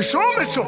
méchant, méchant.